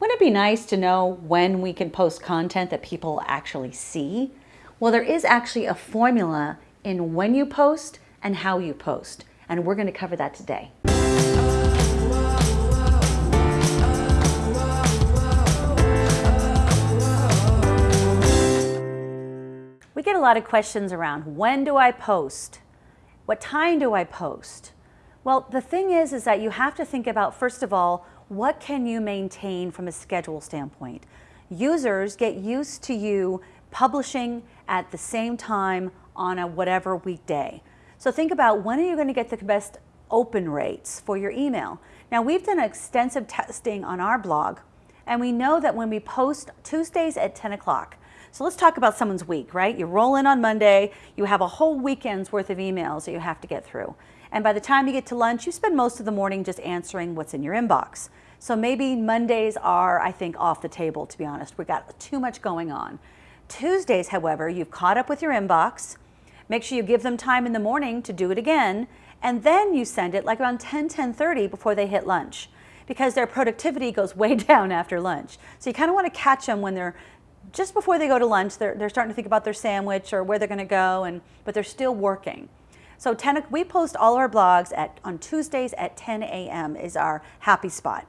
Wouldn't it be nice to know when we can post content that people actually see? Well, there is actually a formula in when you post and how you post, and we're going to cover that today. We get a lot of questions around when do I post? What time do I post? Well, the thing is, is that you have to think about, first of all, what can you maintain from a schedule standpoint? Users get used to you publishing at the same time on a whatever weekday. So think about when are you going to get the best open rates for your email? Now we've done extensive testing on our blog and we know that when we post Tuesdays at 10 o'clock, so let's talk about someone's week, right? You roll in on Monday, you have a whole weekend's worth of emails that you have to get through. And by the time you get to lunch, you spend most of the morning just answering what's in your inbox. So maybe Mondays are, I think, off the table, to be honest. We've got too much going on. Tuesdays, however, you've caught up with your inbox. Make sure you give them time in the morning to do it again. And then you send it like around 10, 10.30 before they hit lunch because their productivity goes way down after lunch. So you kind of want to catch them when they're just before they go to lunch, they're, they're starting to think about their sandwich or where they're going to go, and but they're still working. So 10, we post all our blogs at, on Tuesdays at 10 a.m. is our happy spot.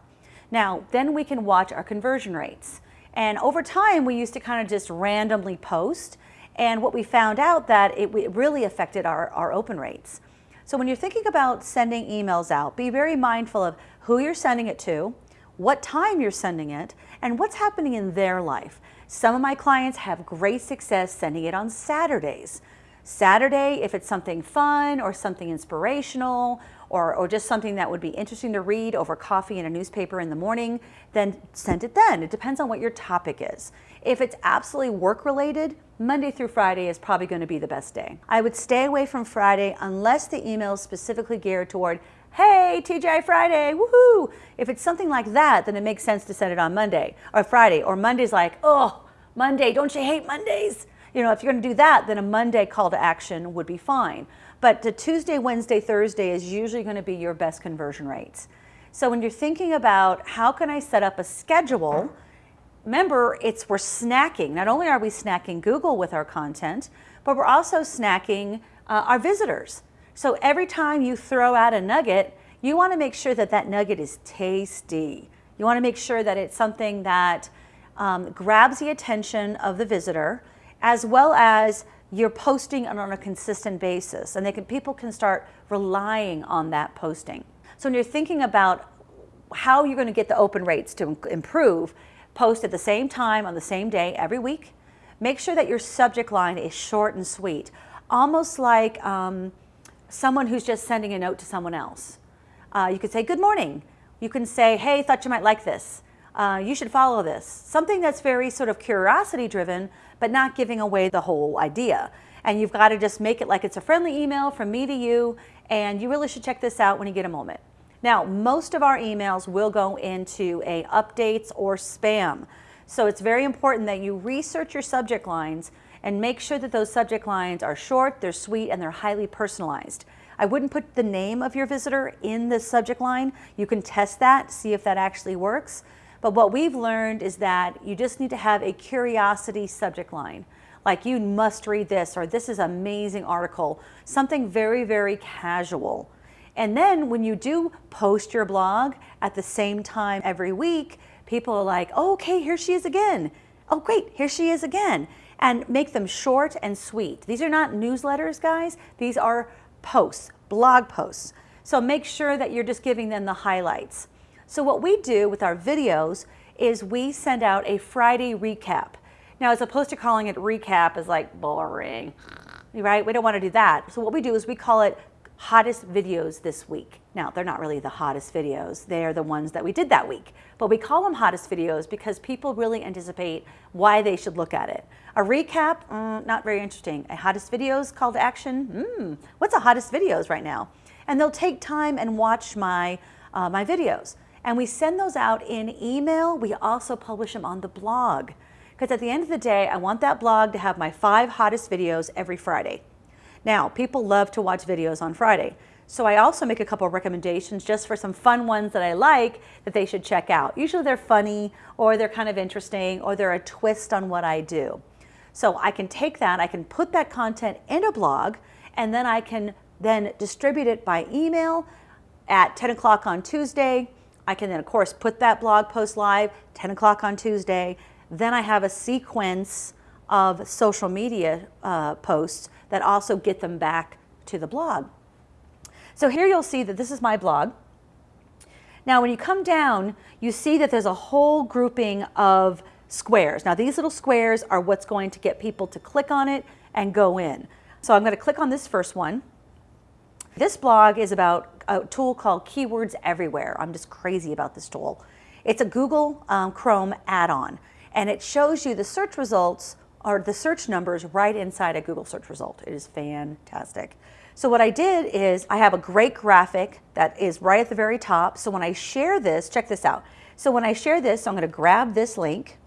Now, then we can watch our conversion rates. And over time, we used to kind of just randomly post. And what we found out that it, it really affected our, our open rates. So when you're thinking about sending emails out, be very mindful of who you're sending it to, what time you're sending it, and what's happening in their life. Some of my clients have great success sending it on Saturdays. Saturday, if it's something fun or something inspirational or, or just something that would be interesting to read over coffee in a newspaper in the morning, then send it then. It depends on what your topic is. If it's absolutely work related, Monday through Friday is probably going to be the best day. I would stay away from Friday unless the email is specifically geared toward hey, TGI Friday, woohoo. If it's something like that, then it makes sense to send it on Monday or Friday. Or Monday's like, oh, Monday, don't you hate Mondays? You know, if you're going to do that, then a Monday call to action would be fine. But the Tuesday, Wednesday, Thursday is usually going to be your best conversion rates. So when you're thinking about how can I set up a schedule, remember it's we're snacking. Not only are we snacking Google with our content, but we're also snacking uh, our visitors. So every time you throw out a nugget, you want to make sure that that nugget is tasty. You want to make sure that it's something that um, grabs the attention of the visitor, as well as you're posting it on a consistent basis, and they can, people can start relying on that posting. So when you're thinking about how you're going to get the open rates to improve, post at the same time on the same day every week. Make sure that your subject line is short and sweet, almost like um, someone who's just sending a note to someone else. Uh, you could say, good morning. You can say, hey, thought you might like this. Uh, you should follow this. Something that's very sort of curiosity driven, but not giving away the whole idea. And you've got to just make it like it's a friendly email from me to you, and you really should check this out when you get a moment. Now, most of our emails will go into a updates or spam. So it's very important that you research your subject lines and make sure that those subject lines are short, they're sweet, and they're highly personalized. I wouldn't put the name of your visitor in the subject line. You can test that, see if that actually works. But what we've learned is that you just need to have a curiosity subject line. Like you must read this, or this is amazing article, something very, very casual. And then when you do post your blog at the same time every week, people are like, oh, okay, here she is again. Oh, great, here she is again and make them short and sweet. These are not newsletters, guys. These are posts, blog posts. So make sure that you're just giving them the highlights. So what we do with our videos is we send out a Friday recap. Now, as opposed to calling it recap is like boring, right? We don't want to do that. So what we do is we call it hottest videos this week. Now, they're not really the hottest videos. They're the ones that we did that week. But we call them hottest videos because people really anticipate why they should look at it. A recap, mm, not very interesting. A hottest videos call to action, mm, what's a hottest videos right now? And they'll take time and watch my, uh, my videos. And we send those out in email. We also publish them on the blog. Because at the end of the day, I want that blog to have my five hottest videos every Friday. Now, people love to watch videos on Friday. So I also make a couple of recommendations just for some fun ones that I like that they should check out. Usually they're funny or they're kind of interesting or they're a twist on what I do. So I can take that, I can put that content in a blog and then I can then distribute it by email at 10 o'clock on Tuesday. I can then of course put that blog post live 10 o'clock on Tuesday. Then I have a sequence of social media uh, posts that also get them back to the blog. So here you'll see that this is my blog. Now when you come down, you see that there's a whole grouping of squares. Now these little squares are what's going to get people to click on it and go in. So I'm going to click on this first one. This blog is about a tool called Keywords Everywhere. I'm just crazy about this tool. It's a Google um, Chrome add-on and it shows you the search results or the search numbers right inside a Google search result. It is fantastic. So what I did is I have a great graphic that is right at the very top. So when I share this, check this out. So when I share this, I'm going to grab this link.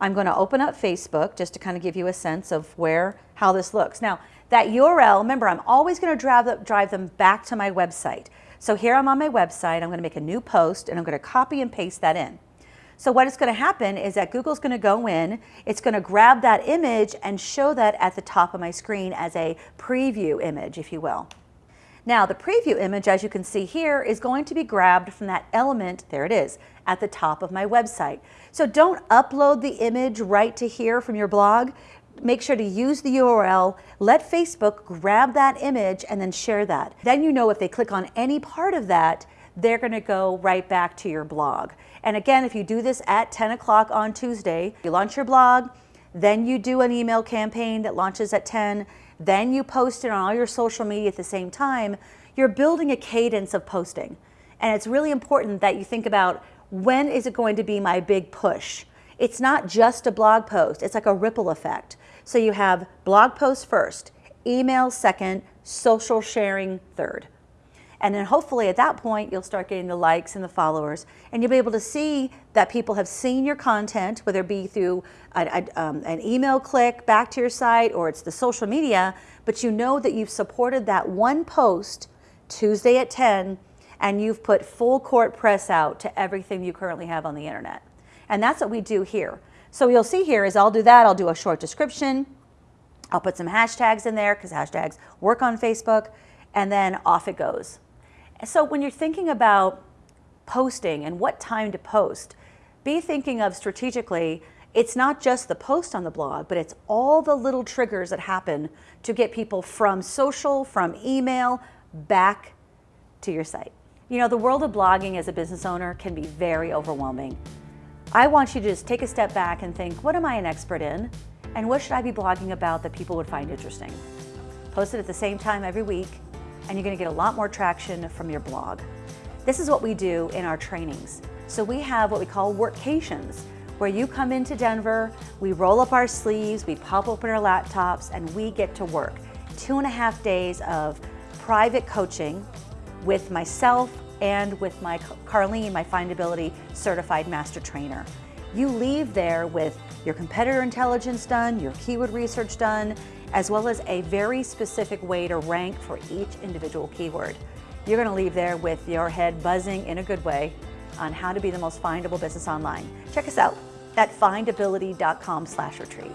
I'm going to open up Facebook just to kind of give you a sense of where, how this looks. Now that URL, remember I'm always going to drive, drive them back to my website. So here I'm on my website, I'm going to make a new post and I'm going to copy and paste that in. So what is going to happen is that Google's going to go in, it's going to grab that image and show that at the top of my screen as a preview image, if you will. Now the preview image, as you can see here, is going to be grabbed from that element, there it is, at the top of my website. So don't upload the image right to here from your blog. Make sure to use the URL, let Facebook grab that image and then share that. Then you know if they click on any part of that, they're going to go right back to your blog. And again, if you do this at 10 o'clock on Tuesday, you launch your blog, then you do an email campaign that launches at 10, then you post it on all your social media at the same time, you're building a cadence of posting. And it's really important that you think about when is it going to be my big push? It's not just a blog post, it's like a ripple effect. So you have blog post first, email second, social sharing third. And then hopefully at that point, you'll start getting the likes and the followers, and you'll be able to see that people have seen your content, whether it be through a, a, um, an email click back to your site or it's the social media, but you know that you've supported that one post Tuesday at 10, and you've put full court press out to everything you currently have on the internet. And that's what we do here. So you'll see here is I'll do that, I'll do a short description, I'll put some hashtags in there because hashtags work on Facebook, and then off it goes. So when you're thinking about posting and what time to post, be thinking of strategically, it's not just the post on the blog, but it's all the little triggers that happen to get people from social, from email, back to your site. You know, the world of blogging as a business owner can be very overwhelming. I want you to just take a step back and think, what am I an expert in? And what should I be blogging about that people would find interesting? Post it at the same time every week and you're gonna get a lot more traction from your blog. This is what we do in our trainings. So we have what we call workations, where you come into Denver, we roll up our sleeves, we pop open our laptops, and we get to work. Two and a half days of private coaching with myself and with my Carlene, my Findability certified master trainer. You leave there with your competitor intelligence done, your keyword research done, as well as a very specific way to rank for each individual keyword. You're going to leave there with your head buzzing in a good way on how to be the most findable business online. Check us out at findability.com slash retreat.